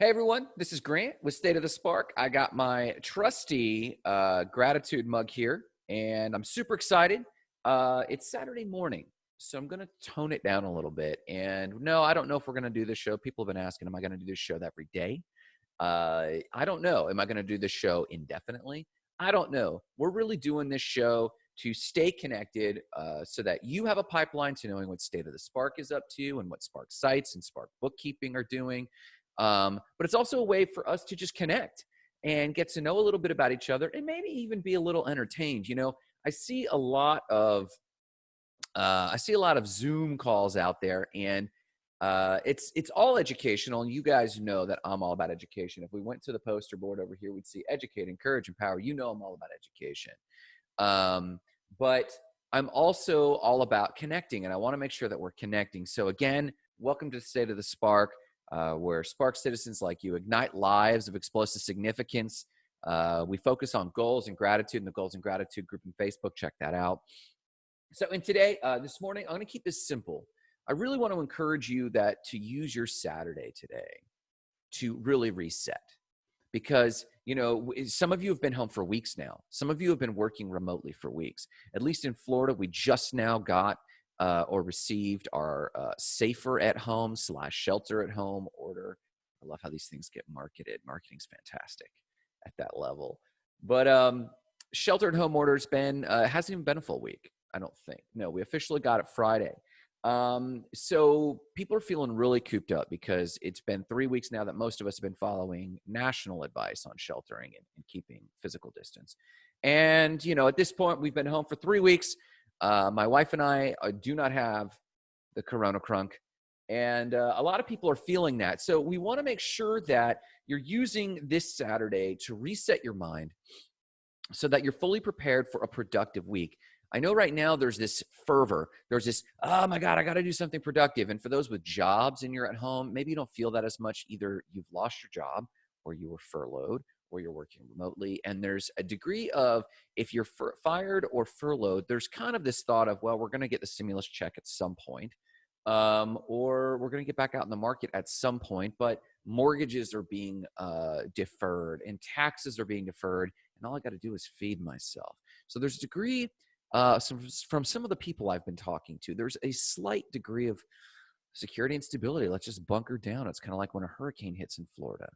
Hey everyone, this is Grant with State of the Spark. I got my trusty uh, gratitude mug here, and I'm super excited. Uh, it's Saturday morning, so I'm going to tone it down a little bit. And no, I don't know if we're going to do this show. People have been asking, am I going to do this show every day? Uh, I don't know. Am I going to do this show indefinitely? I don't know. We're really doing this show to stay connected uh, so that you have a pipeline to knowing what State of the Spark is up to and what Spark Sites and Spark Bookkeeping are doing. Um, but it's also a way for us to just connect and get to know a little bit about each other and maybe even be a little entertained. You know, I see a lot of uh, I see a lot of Zoom calls out there, and uh, it's it's all educational. And you guys know that I'm all about education. If we went to the poster board over here, we'd see educate, encourage, empower. You know, I'm all about education. Um, but I'm also all about connecting, and I want to make sure that we're connecting. So again, welcome to State of the Spark uh, where Spark citizens like you ignite lives of explosive significance. Uh, we focus on goals and gratitude in the Goals and Gratitude group in Facebook. Check that out. So, in today, uh, this morning, I'm going to keep this simple. I really want to encourage you that to use your Saturday today to really reset because you know some of you have been home for weeks now some of you have been working remotely for weeks at least in florida we just now got uh, or received our uh, safer at home slash shelter at home order. I love how these things get marketed. Marketing's fantastic at that level. But um, shelter at home order's been uh, hasn't even been a full week. I don't think. No, we officially got it Friday. Um, so people are feeling really cooped up because it's been three weeks now that most of us have been following national advice on sheltering and, and keeping physical distance. And you know, at this point, we've been home for three weeks. Uh, my wife and I uh, do not have the corona crunk. And uh, a lot of people are feeling that. So we want to make sure that you're using this Saturday to reset your mind so that you're fully prepared for a productive week. I know right now there's this fervor. There's this, oh my God, I got to do something productive. And for those with jobs and you're at home, maybe you don't feel that as much. Either you've lost your job or you were furloughed or you're working remotely. And there's a degree of if you're fired or furloughed, there's kind of this thought of, well, we're going to get the stimulus check at some point, um, or we're going to get back out in the market at some point. But mortgages are being uh, deferred and taxes are being deferred. And all I got to do is feed myself. So there's a degree uh, some, from some of the people I've been talking to, there's a slight degree of security and stability. Let's just bunker down. It's kind of like when a hurricane hits in Florida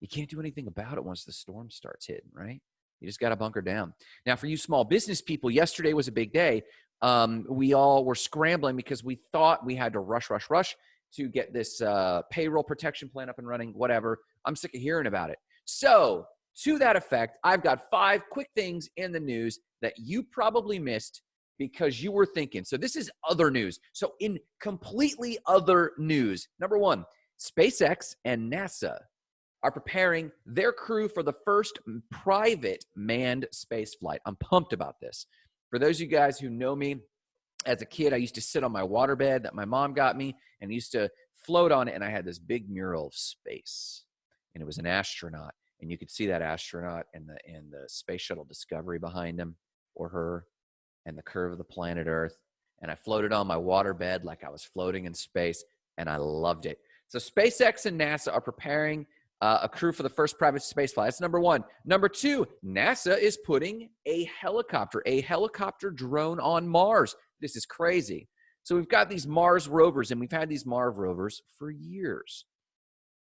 you can't do anything about it once the storm starts hitting, right? You just got to bunker down. Now, for you small business people, yesterday was a big day. Um, we all were scrambling because we thought we had to rush, rush, rush to get this uh, payroll protection plan up and running, whatever. I'm sick of hearing about it. So, to that effect, I've got five quick things in the news that you probably missed because you were thinking. So, this is other news. So, in completely other news, number one, SpaceX and NASA are preparing their crew for the first private manned space flight. I'm pumped about this. For those of you guys who know me, as a kid, I used to sit on my waterbed that my mom got me and used to float on it. And I had this big mural of space, and it was an astronaut. And you could see that astronaut and the and the space shuttle Discovery behind him or her, and the curve of the planet Earth. And I floated on my waterbed like I was floating in space, and I loved it. So SpaceX and NASA are preparing uh, a crew for the first private space flight. That's number one. Number two, NASA is putting a helicopter, a helicopter drone on Mars. This is crazy. So we've got these Mars rovers, and we've had these Mars rovers for years.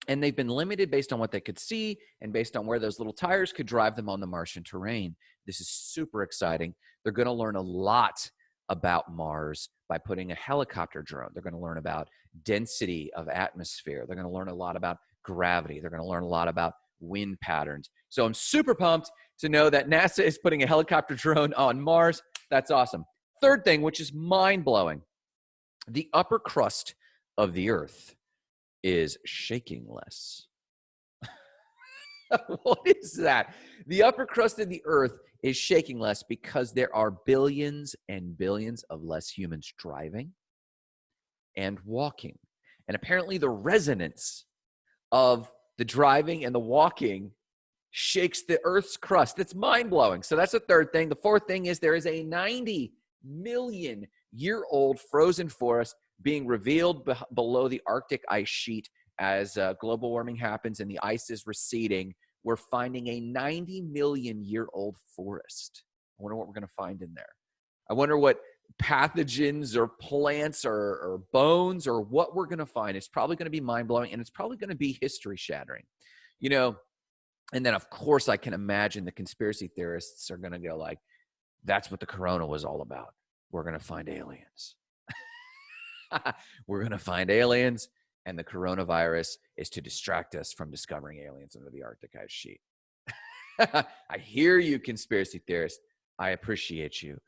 And they've been limited based on what they could see and based on where those little tires could drive them on the Martian terrain. This is super exciting. They're going to learn a lot about Mars by putting a helicopter drone. They're going to learn about density of atmosphere. They're going to learn a lot about gravity. They're going to learn a lot about wind patterns. So I'm super pumped to know that NASA is putting a helicopter drone on Mars. That's awesome. Third thing, which is mind blowing the upper crust of the earth is shaking less. what is that? The upper crust of the earth is shaking less because there are billions and billions of less humans driving and walking. And apparently, the resonance of the driving and the walking shakes the earth's crust. It's mind blowing. So that's the third thing. The fourth thing is there is a 90 million year old frozen forest being revealed be- below the Arctic ice sheet as uh, global warming happens and the ice is receding, we're finding a 90 million year old forest. I wonder what we're going to find in there. I wonder what pathogens or plants or, or bones or what we're going to find. It's probably going to be mind blowing and it's probably going to be history shattering. You know, and then of course I can imagine the conspiracy theorists are going to go like, that's what the corona was all about. We're going to find aliens. we're going to find aliens and the coronavirus is to distract us from discovering aliens under the Arctic ice sheet. I hear you, conspiracy theorists. I appreciate you.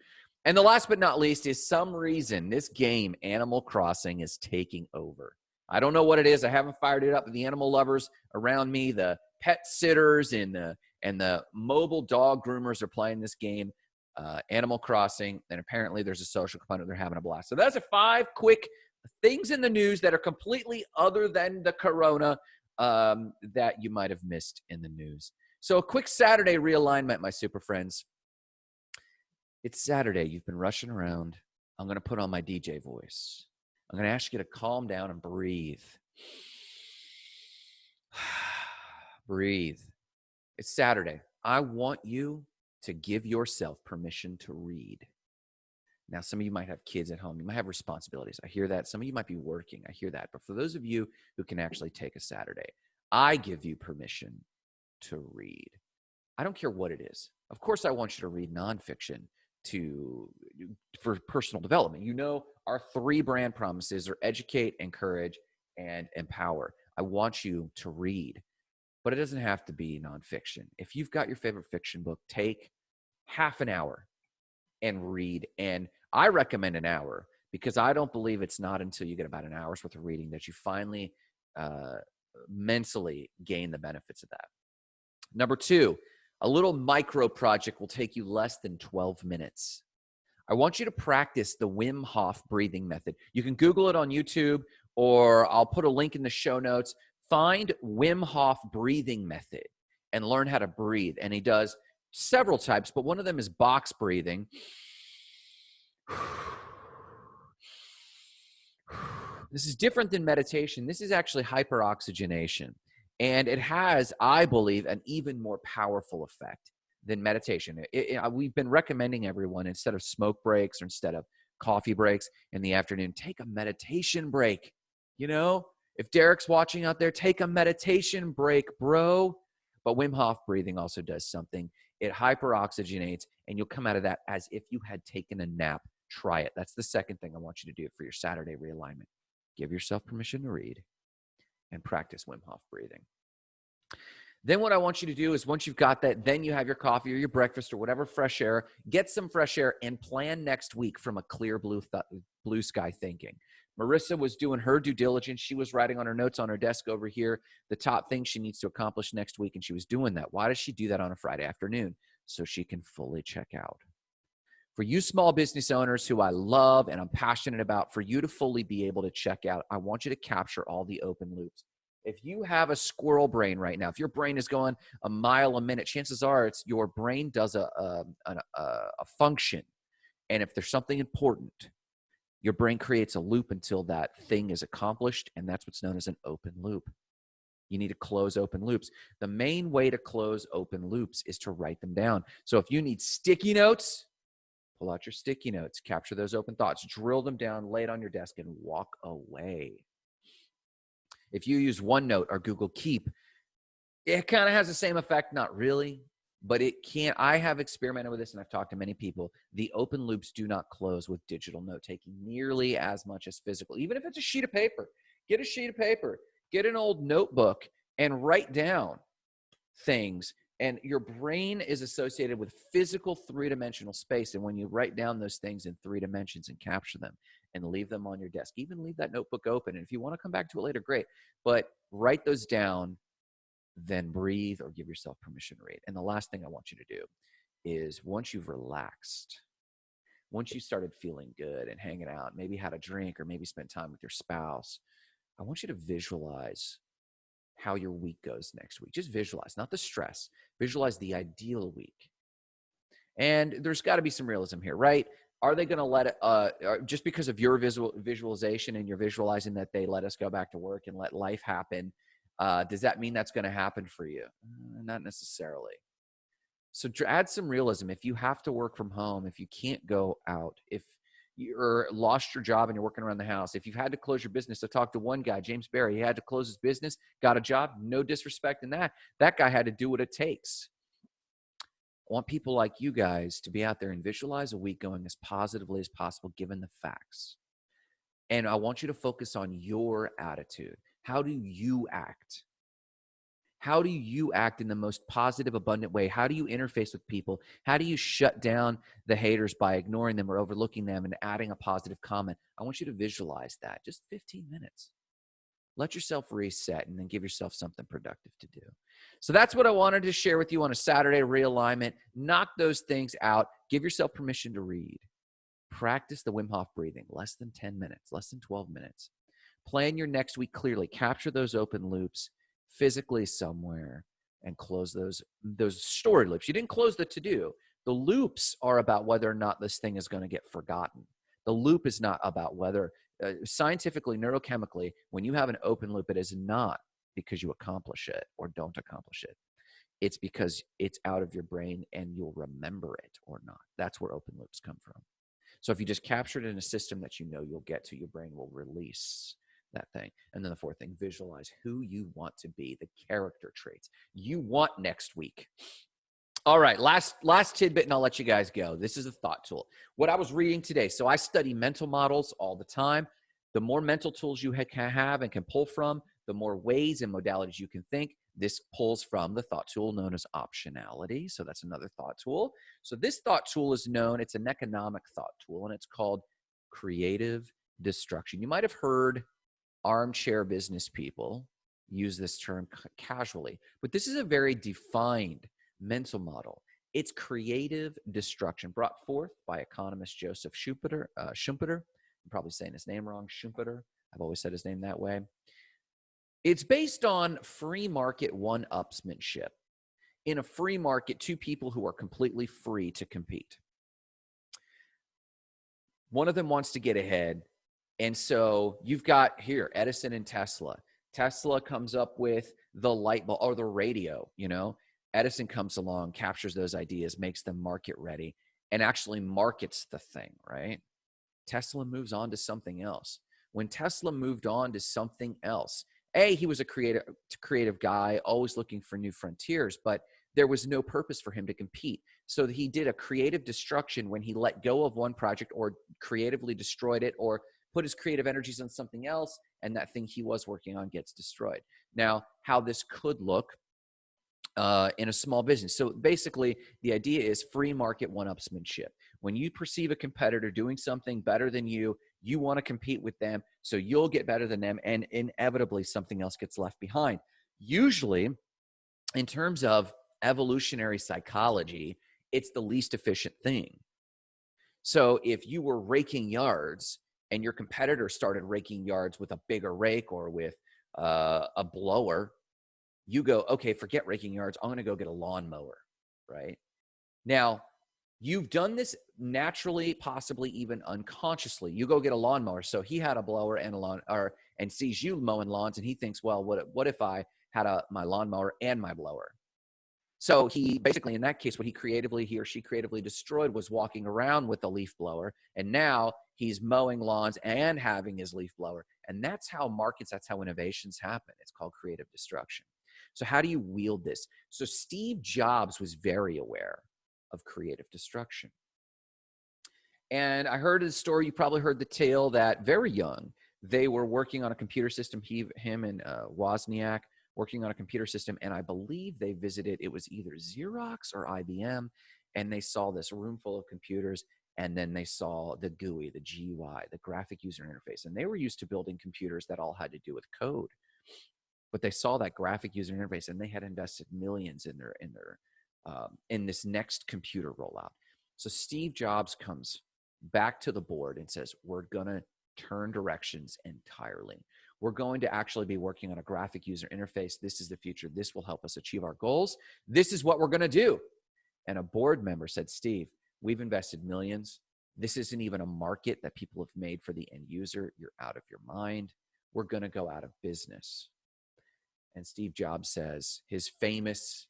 And the last but not least is some reason this game, Animal Crossing, is taking over. I don't know what it is. I haven't fired it up. The animal lovers around me, the pet sitters and the and the mobile dog groomers are playing this game, uh, Animal Crossing, and apparently there's a social component. They're having a blast. So that's a five quick things in the news that are completely other than the corona um, that you might have missed in the news. So a quick Saturday realignment, my super friends. It's Saturday. You've been rushing around. I'm going to put on my DJ voice. I'm going to ask you to calm down and breathe. breathe. It's Saturday. I want you to give yourself permission to read. Now, some of you might have kids at home. You might have responsibilities. I hear that. Some of you might be working. I hear that. But for those of you who can actually take a Saturday, I give you permission to read. I don't care what it is. Of course, I want you to read nonfiction to for personal development. You know, our three brand promises are educate, encourage, and empower. I want you to read, but it doesn't have to be nonfiction. If you've got your favorite fiction book, take half an hour and read. And I recommend an hour because I don't believe it's not until you get about an hour's worth of reading that you finally uh, mentally gain the benefits of that. Number two, a little micro project will take you less than 12 minutes. I want you to practice the Wim Hof breathing method. You can Google it on YouTube or I'll put a link in the show notes. Find Wim Hof breathing method and learn how to breathe. And he does several types, but one of them is box breathing. This is different than meditation. This is actually hyperoxygenation. And it has, I believe, an even more powerful effect than meditation. It, it, uh, we've been recommending everyone instead of smoke breaks or instead of coffee breaks in the afternoon, take a meditation break. You know, if Derek's watching out there, take a meditation break, bro. But Wim Hof breathing also does something. It hyperoxygenates, and you'll come out of that as if you had taken a nap. Try it. That's the second thing I want you to do for your Saturday realignment. Give yourself permission to read and practice Wim Hof breathing. Then what I want you to do is once you've got that, then you have your coffee or your breakfast or whatever fresh air, get some fresh air and plan next week from a clear blue blue sky thinking. Marissa was doing her due diligence. She was writing on her notes on her desk over here the top things she needs to accomplish next week and she was doing that. Why does she do that on a Friday afternoon? So she can fully check out. For you small business owners who I love and I'm passionate about, for you to fully be able to check out, I want you to capture all the open loops. If you have a squirrel brain right now, if your brain is going a mile a minute, chances are it's your brain does a, a, a, a function. And if there's something important, your brain creates a loop until that thing is accomplished. And that's what's known as an open loop. You need to close open loops. The main way to close open loops is to write them down. So if you need sticky notes, Pull out your sticky notes, capture those open thoughts, drill them down, lay it on your desk, and walk away. If you use OneNote or Google Keep, it kind of has the same effect, not really, but it can't. I have experimented with this and I've talked to many people. The open loops do not close with digital note taking nearly as much as physical, even if it's a sheet of paper. Get a sheet of paper, get an old notebook, and write down things and your brain is associated with physical three-dimensional space and when you write down those things in three dimensions and capture them and leave them on your desk even leave that notebook open and if you want to come back to it later great but write those down then breathe or give yourself permission to read and the last thing i want you to do is once you've relaxed once you started feeling good and hanging out maybe had a drink or maybe spent time with your spouse i want you to visualize how your week goes next week. Just visualize, not the stress. Visualize the ideal week. And there's got to be some realism here, right? are they going to let it uh, just because of your visual visualization and you're visualizing that they let us go back to work and let life happen uh, does that mean that's going to happen for you uh, not necessarily so add some realism if you have to work from home if you can't go out if you're lost your job and you're working around the house if you've had to close your business i talked to one guy james barry he had to close his business got a job no disrespect in that that guy had to do what it takes I want people like you guys to be out there and visualize a week going as positively as possible given the facts. And I want you to focus on your attitude. How do you act? How do you act in the most positive, abundant way? How do you interface with people? How do you shut down the haters by ignoring them or overlooking them and adding a positive comment? I want you to visualize that. Just 15 minutes. Let yourself reset and then give yourself something productive to do. So that's what I wanted to share with you on a Saturday realignment. Knock those things out. Give yourself permission to read. Practice the Wim Hof breathing, less than 10 minutes, less than 12 minutes. Plan your next week clearly. Capture those open loops physically somewhere and close those those story loops. You didn't close the to do. The loops are about whether or not this thing is going to get forgotten. The loop is not about whether uh, scientifically, neurochemically, when you have an open loop, it is not because you accomplish it or don't accomplish it. It's because it's out of your brain and you'll remember it or not. That's where open loops come from. So if you just capture it in a system that you know you'll get to, your brain will release that thing. And then the fourth thing, visualize who you want to be, the character traits you want next week. All right, last last tidbit, and I'll let you guys go. This is a thought tool. What I was reading today. So I study mental models all the time. The more mental tools you can have and can pull from, the more ways and modalities you can think. This pulls from the thought tool known as optionality. So that's another thought tool. So this thought tool is known. It's an economic thought tool, and it's called creative destruction. You might have heard armchair business people use this term casually, but this is a very defined mental model. It's creative destruction brought forth by economist Joseph Schumpeter. Uh, Schumpeter. I'm probably saying his name wrong, Schumpeter. I've always said his name that way. It's based on free market one upsmanship. In a free market, two people who are completely free to compete. One of them wants to get ahead. And so you've got here Edison and Tesla. Tesla comes up with the light bulb or the radio, you know, Edison comes along, captures those ideas, makes them market ready, and actually markets the thing, right? Tesla moves on to something else. When Tesla moved on to something else, A, he was a creative creative guy, always looking for new frontiers, but there was no purpose for him to compete. So he did a creative destruction when he let go of one project or creatively destroyed it or put his creative energies on something else and that thing he was working on gets destroyed. Now, how this could look uh, in a small business. So basically, the idea is free market one upsmanship. When you perceive a competitor doing something better than you, you want to compete with them so you'll get better than them, and inevitably something else gets left behind. Usually, in terms of evolutionary psychology, it's the least efficient thing. So if you were raking yards and your competitor started raking yards with a bigger rake or with uh, a blower, you go, okay, forget raking yards. I'm going to go get a lawnmower, right? Now, you've done this naturally, possibly even unconsciously. You go get a lawnmower. So he had a blower and a lawn, or and sees you mowing lawns, and he thinks, well, what what if I had a my lawnmower and my blower? So he basically, in that case, what he creatively, he or she creatively destroyed was walking around with a leaf blower, and now he's mowing lawns and having his leaf blower, and that's how markets, that's how innovations happen. It's called creative destruction. So, how do you wield this? So, Steve Jobs was very aware of creative destruction. And I heard the story, you probably heard the tale that very young, they were working on a computer system, he, him and uh, Wozniak working on a computer system. And I believe they visited, it was either Xerox or IBM, and they saw this room full of computers. And then they saw the GUI, the GUI, the graphic user interface. And they were used to building computers that all had to do with code but they saw that graphic user interface and they had invested millions in their in their um, in this next computer rollout. So Steve Jobs comes back to the board and says, "We're gonna turn directions entirely. We're going to actually be working on a graphic user interface. This is the future. This will help us achieve our goals. This is what we're going to do." And a board member said, "Steve, we've invested millions. This isn't even a market that people have made for the end user. You're out of your mind. We're going to go out of business. And Steve Jobs says his famous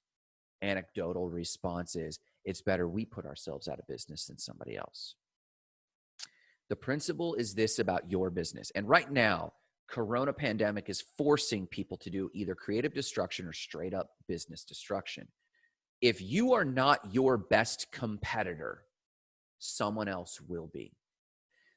anecdotal response is it's better we put ourselves out of business than somebody else. The principle is this about your business. And right now, corona pandemic is forcing people to do either creative destruction or straight up business destruction. If you are not your best competitor, someone else will be.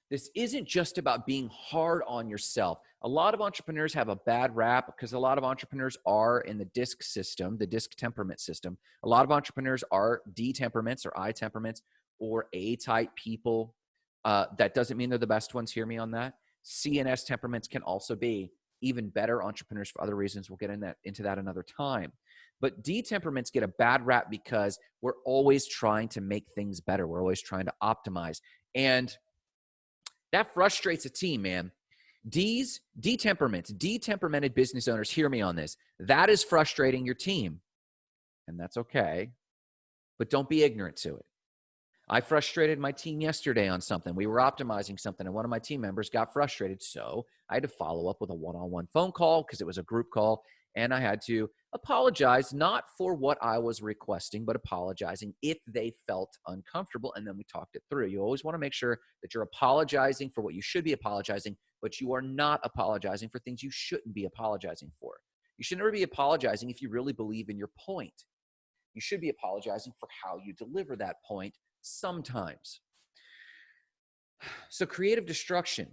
This isn't just about being hard on yourself. A lot of entrepreneurs have a bad rap because a lot of entrepreneurs are in the DISC system, the DISC temperament system. A lot of entrepreneurs are D temperaments or I temperaments or A type people. Uh, that doesn't mean they're the best ones. Hear me on that. CNS temperaments can also be even better entrepreneurs for other reasons. We'll get in that, into that another time. But D temperaments get a bad rap because we're always trying to make things better. We're always trying to optimize. And that frustrates a team, man. D's, D temperaments, D temperamented business owners, hear me on this. That is frustrating your team. And that's okay. But don't be ignorant to it. I frustrated my team yesterday on something. We were optimizing something, and one of my team members got frustrated. So I had to follow up with a one on one phone call because it was a group call. And I had to apologize, not for what I was requesting, but apologizing if they felt uncomfortable. And then we talked it through. You always want to make sure that you're apologizing for what you should be apologizing, but you are not apologizing for things you shouldn't be apologizing for. You should never be apologizing if you really believe in your point. You should be apologizing for how you deliver that point sometimes. So, creative destruction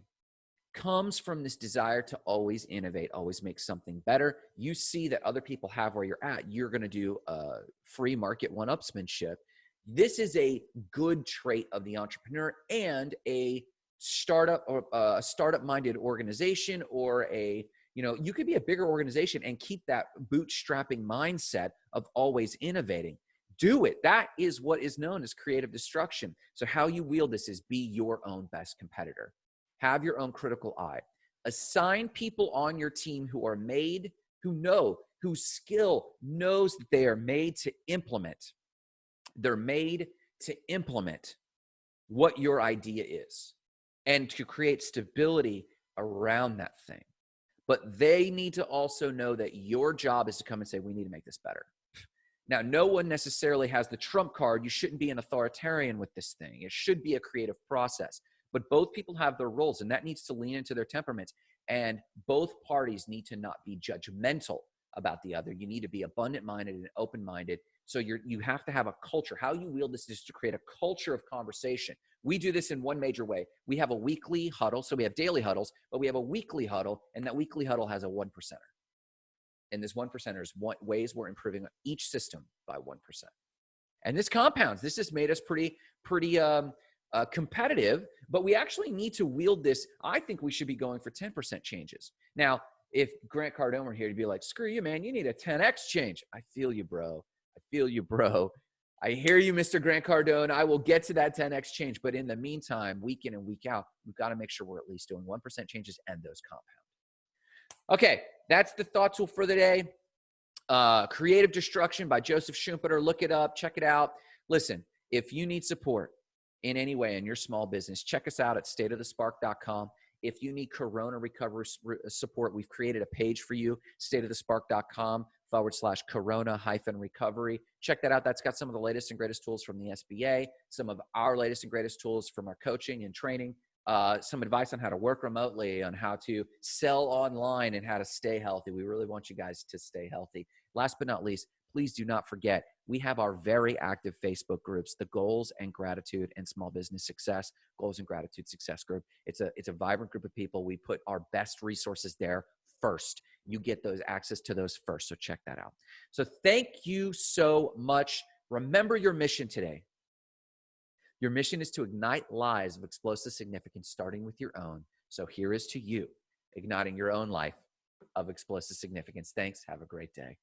comes from this desire to always innovate, always make something better. You see that other people have where you're at, you're going to do a free market one upsmanship. This is a good trait of the entrepreneur and a startup or uh, a startup minded organization or a you know you could be a bigger organization and keep that bootstrapping mindset of always innovating do it that is what is known as creative destruction so how you wield this is be your own best competitor have your own critical eye. Assign people on your team who are made, who know, whose skill knows that they are made to implement. They're made to implement what your idea is and to create stability around that thing. But they need to also know that your job is to come and say, we need to make this better. Now, no one necessarily has the trump card. You shouldn't be an authoritarian with this thing. It should be a creative process but both people have their roles and that needs to lean into their temperaments. And both parties need to not be judgmental about the other. You need to be abundant minded and open minded so you're you have to have a culture. How you wield this is to create a culture of conversation. We do this in one major way. We have a weekly huddle. So we have daily huddles but we have a weekly huddle and that weekly huddle has a one percenter. And this one percenter is what ways we're improving each system by one percent. And this compounds. This has made us pretty pretty um, uh, competitive, but we actually need to wield this. I think we should be going for 10% changes. Now, if Grant Cardone were here to be like, screw you, man, you need a 10x change. I feel you, bro. I feel you, bro. I hear you, Mr. Grant Cardone. I will get to that 10x change. But in the meantime, week in and week out, we've got to make sure we're at least doing 1% changes and those compound. Okay, that's the thought tool for the day. Uh, Creative Destruction by Joseph Schumpeter. Look it up, check it out. Listen, if you need support, in any way in your small business, check us out at stateofthespark.com. If you need Corona recovery support, we've created a page for you, stateofthespark.com forward slash Corona hyphen recovery. Check that out. That's got some of the latest and greatest tools from the SBA, some of our latest and greatest tools from our coaching and training, uh, some advice on how to work remotely, on how to sell online, and how to stay healthy. We really want you guys to stay healthy. Last but not least, please do not forget we have our very active Facebook groups, the Goals and Gratitude and Small Business Success Goals and Gratitude Success Group. It's a it's a vibrant group of people. We put our best resources there first. You get those access to those first. So check that out. So thank you so much. Remember your mission today. Your mission is to ignite lives of explosive significance, starting with your own. So here is to you, igniting your own life of explosive significance. Thanks. Have a great day.